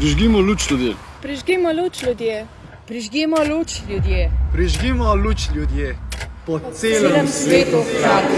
Prižgimo luč ljudje. Prižgimo luč ljudje. Prižgimo luč ljudje. Prižgimo luč ljudje. Po, po celem, celem svetu hkrati.